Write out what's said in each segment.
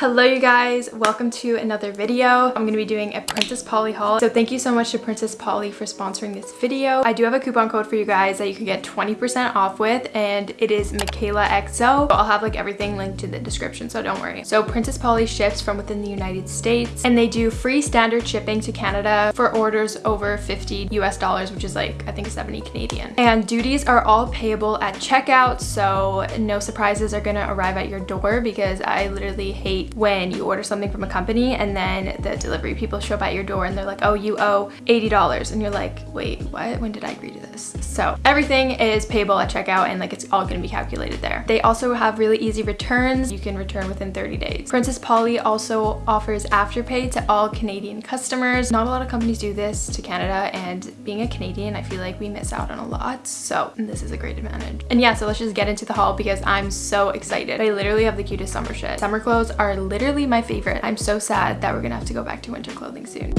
Hello you guys, welcome to another video. I'm going to be doing a Princess Polly haul. So thank you so much to Princess Polly for sponsoring this video. I do have a coupon code for you guys that you can get 20% off with and it is Michaela XO. I'll have like everything linked in the description so don't worry. So Princess Polly ships from within the United States and they do free standard shipping to Canada for orders over 50 US dollars which is like I think 70 Canadian. And duties are all payable at checkout so no surprises are gonna arrive at your door because I literally hate when you order something from a company and then the delivery people show up at your door and they're like, oh, you owe $80. And you're like, wait, what? When did I agree to this? So everything is payable at checkout and like it's all gonna be calculated there. They also have really easy returns. You can return within 30 days. Princess Polly also offers Afterpay to all Canadian customers. Not a lot of companies do this to Canada and being a Canadian, I feel like we miss out on a lot. So this is a great advantage. And yeah, so let's just get into the haul because I'm so excited. I literally have the cutest summer shit. Summer clothes are literally my favorite. I'm so sad that we're gonna have to go back to winter clothing soon.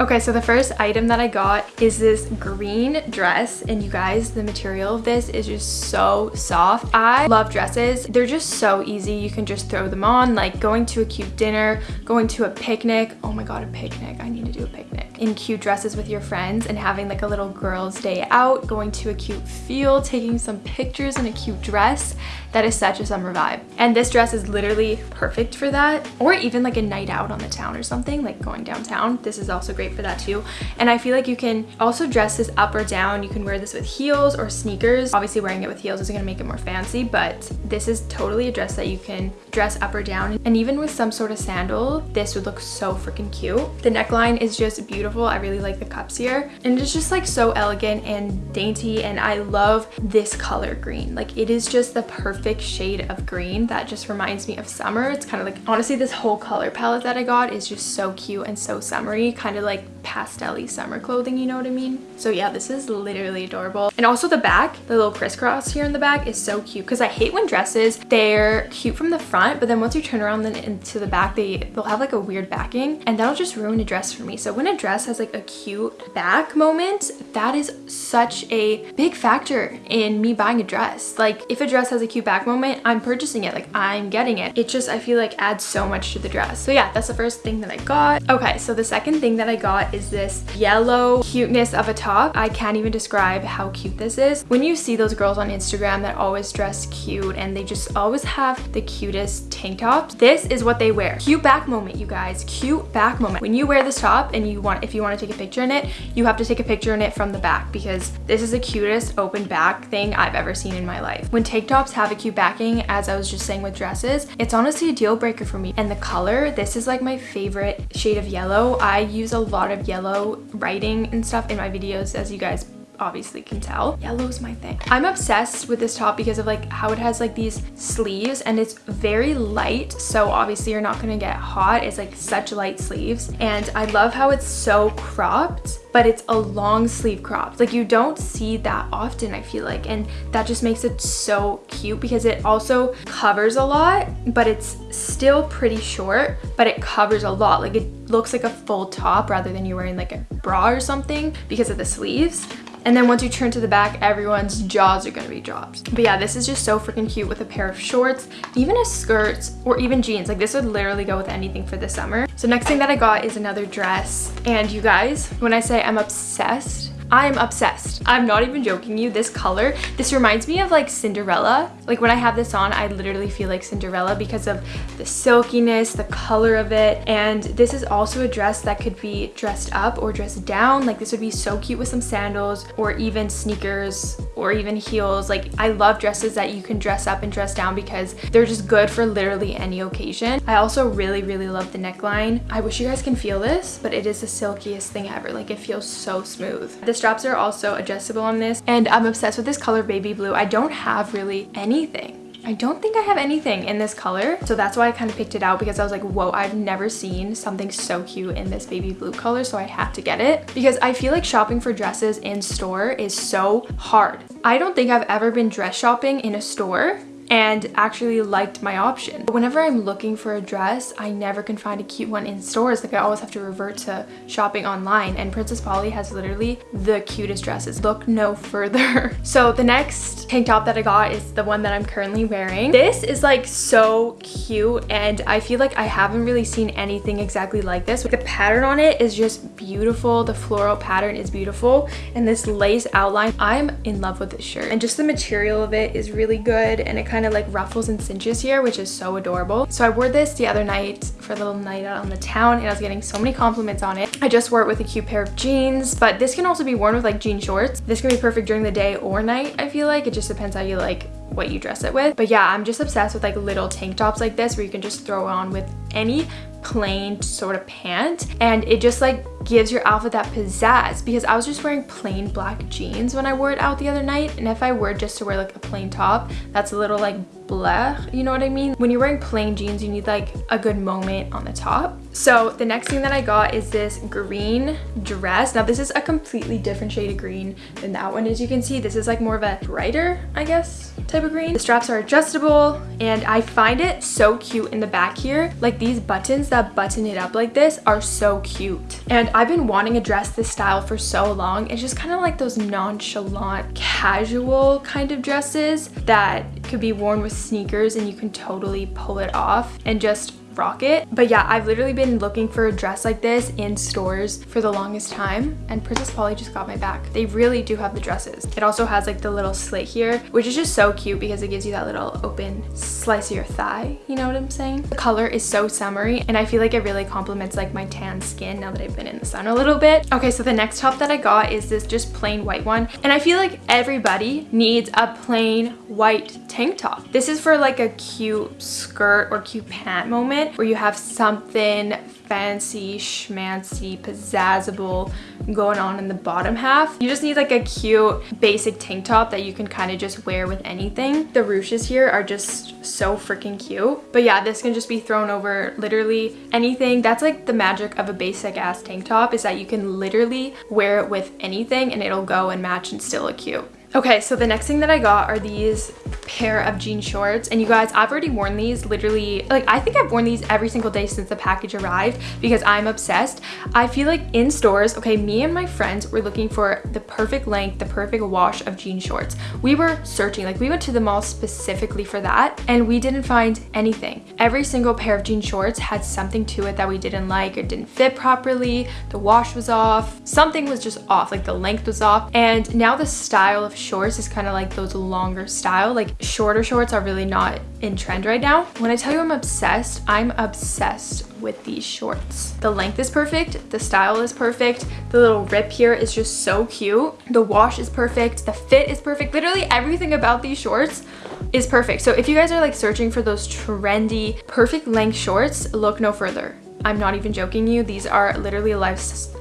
Okay, so the first item that I got is this green dress and you guys, the material of this is just so soft. I love dresses. They're just so easy. You can just throw them on like going to a cute dinner, going to a picnic. Oh my God, a picnic. I need to do a picnic. In cute dresses with your friends and having like a little girl's day out, going to a cute field, taking some pictures in a cute dress. That is such a summer vibe. And this dress is literally perfect for that. Or even like a night out on the town or something, like going downtown. This is also great for that too. And I feel like you can also dress this up or down. You can wear this with heels or sneakers. Obviously wearing it with heels is gonna make it more fancy, but this is totally a dress that you can dress up or down. And even with some sort of sandal, this would look so freaking cute. The neckline is just beautiful. I really like the cups here. And it's just like so elegant and dainty. And I love this color green. Like it is just the perfect shade of green that just reminds me of summer. It's kind of like, honestly, this whole color palette that I got is just so cute and so summery. Kind of like pastel summer clothing, you know what I mean? So yeah, this is literally adorable. And also the back, the little crisscross here in the back is so cute because I hate when dresses, they're cute from the front, but then once you turn around then into the back, they, they'll have like a weird backing and that'll just ruin a dress for me. So when a dress has like a cute back moment, that is such a big factor in me buying a dress. Like if a dress has a cute back moment, I'm purchasing it, like I'm getting it. It just, I feel like adds so much to the dress. So yeah, that's the first thing that I got. Okay, so the second thing that I got is this yellow cuteness of a top. I can't even describe how cute this is. When you see those girls on Instagram that always dress cute and they just always have the cutest tank tops, this is what they wear. Cute back moment, you guys. Cute back moment. When you wear this top and you want, if you want to take a picture in it, you have to take a picture in it from the back because this is the cutest open back thing I've ever seen in my life. When tank tops have a cute backing, as I was just saying with dresses, it's honestly a deal breaker for me. And the color, this is like my favorite shade of yellow. I use a lot of yellow writing and stuff in my videos as you guys obviously can tell. Yellow is my thing. I'm obsessed with this top because of like how it has like these sleeves and it's very light. So obviously you're not gonna get hot. It's like such light sleeves. And I love how it's so cropped but it's a long sleeve crop. Like you don't see that often, I feel like. And that just makes it so cute because it also covers a lot, but it's still pretty short, but it covers a lot. Like it looks like a full top rather than you wearing like a bra or something because of the sleeves. And then once you turn to the back, everyone's jaws are gonna be dropped. But yeah, this is just so freaking cute with a pair of shorts, even a skirt, or even jeans. Like this would literally go with anything for the summer. So next thing that I got is another dress. And you guys, when I say I'm obsessed, I'm obsessed. I'm not even joking you. This color, this reminds me of like Cinderella. Like when I have this on, I literally feel like Cinderella because of the silkiness, the color of it. And this is also a dress that could be dressed up or dressed down. Like this would be so cute with some sandals or even sneakers or even heels. Like I love dresses that you can dress up and dress down because they're just good for literally any occasion. I also really, really love the neckline. I wish you guys can feel this, but it is the silkiest thing ever. Like it feels so smooth. This straps are also adjustable on this and I'm obsessed with this color baby blue. I don't have really anything. I don't think I have anything in this color. So that's why I kind of picked it out because I was like, whoa, I've never seen something so cute in this baby blue color. So I had to get it because I feel like shopping for dresses in store is so hard. I don't think I've ever been dress shopping in a store and actually liked my option. But whenever I'm looking for a dress, I never can find a cute one in stores. Like I always have to revert to shopping online and Princess Polly has literally the cutest dresses. Look no further. so the next tank top that I got is the one that I'm currently wearing. This is like so cute and I feel like I haven't really seen anything exactly like this. The pattern on it is just beautiful. The floral pattern is beautiful and this lace outline, I'm in love with this shirt. And just the material of it is really good and it kind of like ruffles and cinches here, which is so adorable. So I wore this the other night for a little night out on the town and I was getting so many compliments on it. I just wore it with a cute pair of jeans, but this can also be worn with like jean shorts. This can be perfect during the day or night, I feel like. It just depends how you like what you dress it with. But yeah, I'm just obsessed with like little tank tops like this where you can just throw on with any plain sort of pant and it just like gives your outfit that pizzazz because I was just wearing plain black jeans when I wore it out the other night and if I were just to wear like a plain top that's a little like bleh you know what I mean? When you're wearing plain jeans you need like a good moment on the top. So the next thing that I got is this green dress. Now this is a completely different shade of green than that one. As you can see this is like more of a brighter I guess type of green. The straps are adjustable and I find it so cute in the back here. Like these buttons that button it up like this are so cute. And I've been wanting a dress this style for so long. It's just kind of like those nonchalant, casual kind of dresses that could be worn with sneakers and you can totally pull it off and just rock it. But yeah, I've literally been looking for a dress like this in stores for the longest time and Princess Polly just got my back. They really do have the dresses. It also has like the little slit here, which is just so cute because it gives you that little open slice of your thigh. You know what I'm saying? The color is so summery and I feel like it really complements like my tan skin now that I've been in the sun a little bit. Okay, so the next top that I got is this just plain white one. And I feel like everybody needs a plain white tank top. This is for like a cute skirt or cute pant moment where you have something fancy, schmancy, pizzazzable going on in the bottom half. You just need like a cute basic tank top that you can kind of just wear with anything. The ruches here are just so freaking cute. But yeah, this can just be thrown over literally anything. That's like the magic of a basic ass tank top is that you can literally wear it with anything and it'll go and match and still look cute. Okay, so the next thing that I got are these pair of jean shorts. And you guys I've already worn these literally like I think I've worn these every single day since the package arrived because I'm obsessed. I feel like in stores okay me and my friends were looking for the perfect length the perfect wash of jean shorts. We were searching like we went to the mall specifically for that and we didn't find anything. Every single pair of jean shorts had something to it that we didn't like it didn't fit properly. The wash was off. Something was just off like the length was off. And now the style of shorts is kind of like those longer style like shorter shorts are really not in trend right now. When I tell you I'm obsessed, I'm obsessed with these shorts. The length is perfect, the style is perfect, the little rip here is just so cute, the wash is perfect, the fit is perfect, literally everything about these shorts is perfect. So if you guys are like searching for those trendy, perfect length shorts, look no further. I'm not even joking you. These are literally life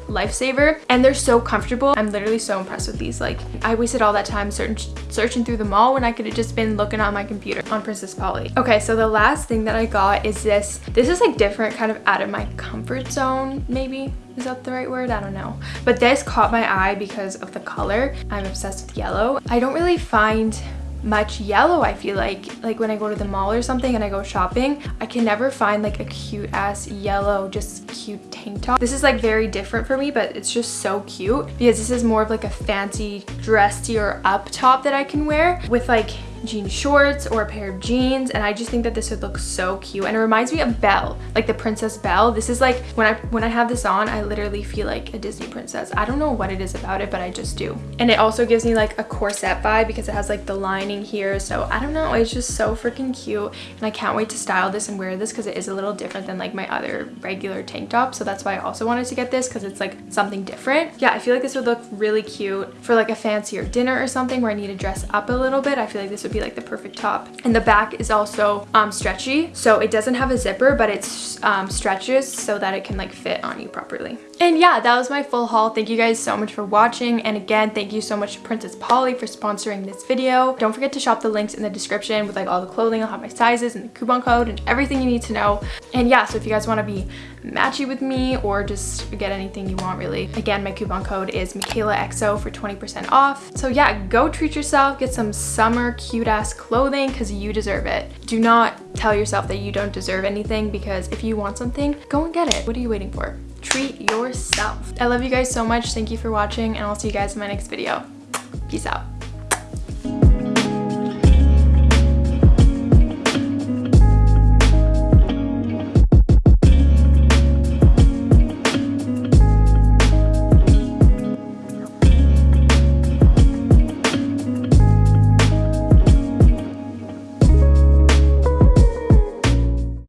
lifesaver and they're so comfortable. I'm literally so impressed with these. Like I wasted all that time search searching through the mall when I could have just been looking on my computer on Princess Polly. Okay, so the last thing that I got is this. This is like different, kind of out of my comfort zone, maybe. Is that the right word? I don't know. But this caught my eye because of the color. I'm obsessed with yellow. I don't really find much yellow I feel like like when I go to the mall or something and I go shopping I can never find like a cute ass yellow just cute tank top. This is like very different for me but it's just so cute because this is more of like a fancy dressier up top that I can wear with like jean shorts or a pair of jeans and I just think that this would look so cute. And it reminds me of Belle like the Princess Belle. This is like when I when I have this on I literally feel like a Disney princess. I don't know what it is about it but I just do. And it also gives me like a corset vibe because it has like the lining here. So I don't know it's just so freaking cute. And I can't wait to style this and wear this because it is a little different than like my other regular tank top. So that's why I also wanted to get this because it's like something different. Yeah I feel like this would look really cute for like a fancier dinner or something where I need to dress up a little bit. I feel like this would be like the perfect top. And the back is also um, stretchy. So it doesn't have a zipper, but it um, stretches so that it can like fit on you properly. And yeah, that was my full haul. Thank you guys so much for watching. And again, thank you so much to Princess Polly for sponsoring this video. Don't forget to shop the links in the description with like all the clothing. I'll have my sizes and the coupon code and everything you need to know. And yeah, so if you guys want to be matchy with me or just get anything you want really. Again, my coupon code is MichaelaXO for 20% off. So yeah, go treat yourself, get some summer cute ass clothing because you deserve it. Do not tell yourself that you don't deserve anything because if you want something, go and get it. What are you waiting for? Treat yourself. I love you guys so much. Thank you for watching and I'll see you guys in my next video. Peace out.